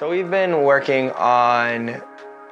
So we've been working on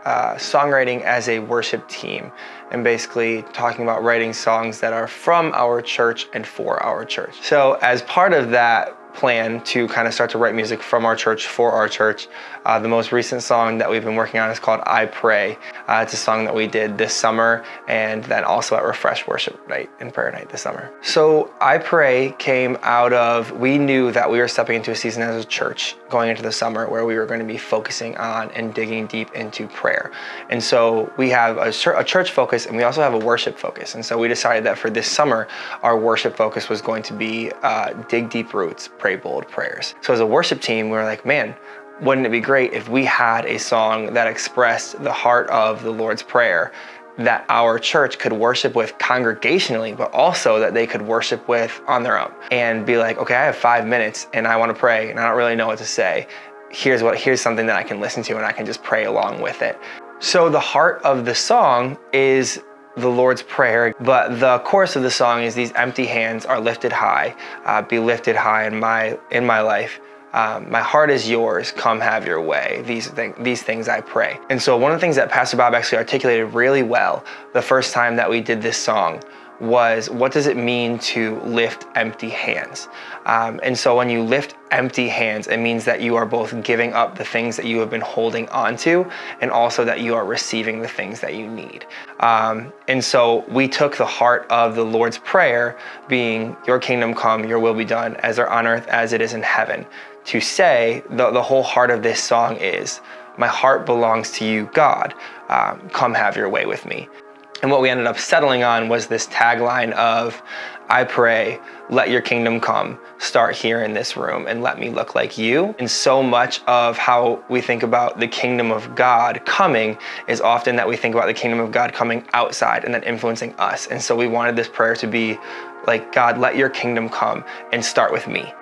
uh, songwriting as a worship team and basically talking about writing songs that are from our church and for our church. So as part of that plan to kind of start to write music from our church for our church. Uh, the most recent song that we've been working on is called I Pray. Uh, it's a song that we did this summer and then also at Refresh Worship Night and Prayer Night this summer. So I Pray came out of, we knew that we were stepping into a season as a church going into the summer where we were going to be focusing on and digging deep into prayer. And so we have a, a church focus and we also have a worship focus. And so we decided that for this summer, our worship focus was going to be uh, dig deep roots, pray bold prayers. So as a worship team, we were like, man, wouldn't it be great if we had a song that expressed the heart of the Lord's Prayer that our church could worship with congregationally, but also that they could worship with on their own and be like, okay, I have five minutes and I want to pray and I don't really know what to say. Here's what here's something that I can listen to and I can just pray along with it. So the heart of the song is the Lord's Prayer, but the chorus of the song is these empty hands are lifted high, uh, be lifted high in my, in my life. Um, my heart is yours, come have your way. These, th these things I pray. And so one of the things that Pastor Bob actually articulated really well the first time that we did this song was what does it mean to lift empty hands? Um, and so when you lift empty hands, it means that you are both giving up the things that you have been holding onto and also that you are receiving the things that you need. Um, and so we took the heart of the Lord's Prayer being your kingdom come, your will be done as are on earth as it is in heaven to say the, the whole heart of this song is my heart belongs to you, God. Um, come have your way with me. And what we ended up settling on was this tagline of, I pray, let your kingdom come, start here in this room and let me look like you. And so much of how we think about the kingdom of God coming is often that we think about the kingdom of God coming outside and then influencing us. And so we wanted this prayer to be like, God, let your kingdom come and start with me.